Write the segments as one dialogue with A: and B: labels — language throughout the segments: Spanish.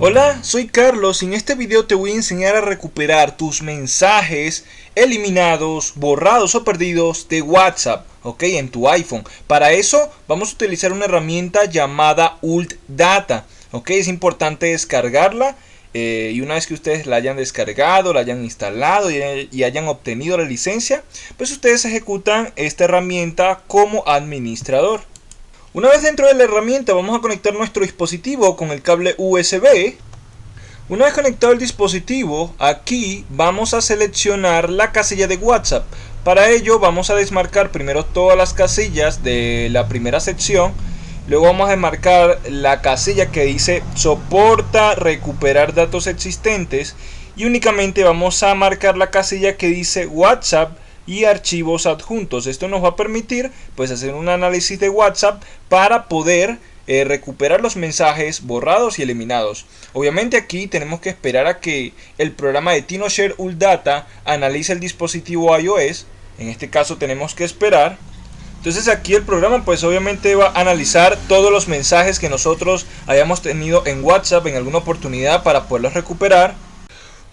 A: Hola, soy Carlos y en este video te voy a enseñar a recuperar tus mensajes eliminados, borrados o perdidos de WhatsApp, ok, en tu iPhone. Para eso vamos a utilizar una herramienta llamada Ult Data, ok, es importante descargarla eh, y una vez que ustedes la hayan descargado, la hayan instalado y, y hayan obtenido la licencia, pues ustedes ejecutan esta herramienta como administrador. Una vez dentro de la herramienta vamos a conectar nuestro dispositivo con el cable USB. Una vez conectado el dispositivo, aquí vamos a seleccionar la casilla de WhatsApp. Para ello vamos a desmarcar primero todas las casillas de la primera sección. Luego vamos a desmarcar la casilla que dice soporta recuperar datos existentes. Y únicamente vamos a marcar la casilla que dice WhatsApp y archivos adjuntos. Esto nos va a permitir pues hacer un análisis de WhatsApp para poder eh, recuperar los mensajes borrados y eliminados. Obviamente aquí tenemos que esperar a que el programa de TinoShare Data analice el dispositivo iOS. En este caso tenemos que esperar. Entonces aquí el programa pues obviamente va a analizar todos los mensajes que nosotros hayamos tenido en WhatsApp en alguna oportunidad para poderlos recuperar.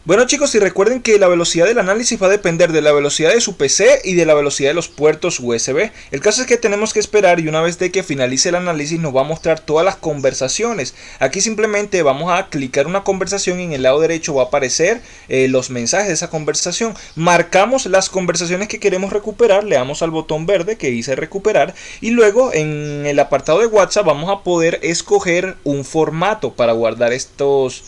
A: Bueno chicos, y recuerden que la velocidad del análisis va a depender de la velocidad de su PC y de la velocidad de los puertos USB. El caso es que tenemos que esperar y una vez de que finalice el análisis nos va a mostrar todas las conversaciones. Aquí simplemente vamos a clicar una conversación y en el lado derecho va a aparecer eh, los mensajes de esa conversación. Marcamos las conversaciones que queremos recuperar, le damos al botón verde que dice recuperar y luego en el apartado de WhatsApp vamos a poder escoger un formato para guardar estos,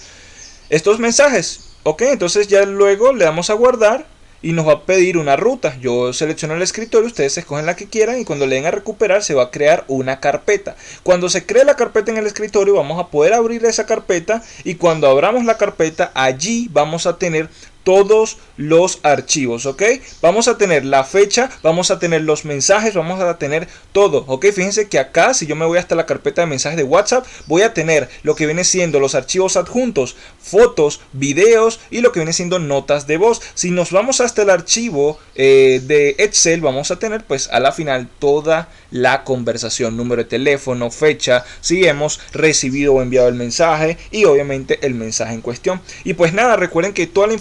A: estos mensajes. Ok, entonces ya luego le damos a guardar y nos va a pedir una ruta. Yo selecciono el escritorio, ustedes escogen la que quieran y cuando le den a recuperar se va a crear una carpeta. Cuando se cree la carpeta en el escritorio vamos a poder abrir esa carpeta y cuando abramos la carpeta allí vamos a tener todos los archivos, ¿ok? Vamos a tener la fecha, vamos a tener los mensajes, vamos a tener todo, ¿ok? Fíjense que acá, si yo me voy hasta la carpeta de mensajes de WhatsApp, voy a tener lo que viene siendo los archivos adjuntos, fotos, videos y lo que viene siendo notas de voz. Si nos vamos hasta el archivo eh, de Excel, vamos a tener pues a la final toda la conversación, número de teléfono, fecha, si hemos recibido o enviado el mensaje y obviamente el mensaje en cuestión. Y pues nada, recuerden que toda la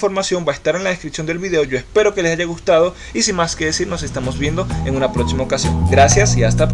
A: va a estar en la descripción del video. Yo espero que les haya gustado y sin más que decir nos estamos viendo en una próxima ocasión. Gracias y hasta